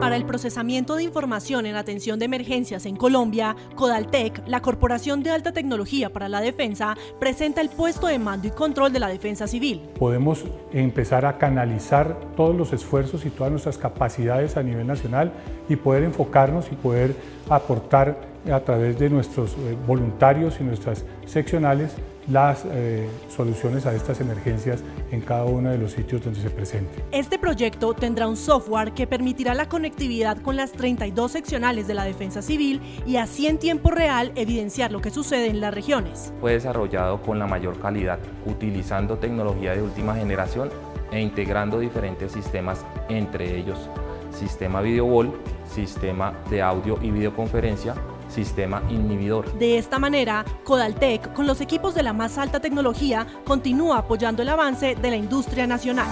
Para el procesamiento de información en atención de emergencias en Colombia, Codaltec, la Corporación de Alta Tecnología para la Defensa, presenta el puesto de mando y control de la defensa civil. Podemos empezar a canalizar todos los esfuerzos y todas nuestras capacidades a nivel nacional y poder enfocarnos y poder aportar a través de nuestros eh, voluntarios y nuestras seccionales las eh, soluciones a estas emergencias en cada uno de los sitios donde se presente. Este proyecto tendrá un software que permitirá la conectividad con las 32 seccionales de la Defensa Civil y así en tiempo real evidenciar lo que sucede en las regiones. Fue desarrollado con la mayor calidad, utilizando tecnología de última generación e integrando diferentes sistemas, entre ellos sistema video wall, sistema de audio y videoconferencia, sistema inhibidor. De esta manera, Codaltec, con los equipos de la más alta tecnología, continúa apoyando el avance de la industria nacional.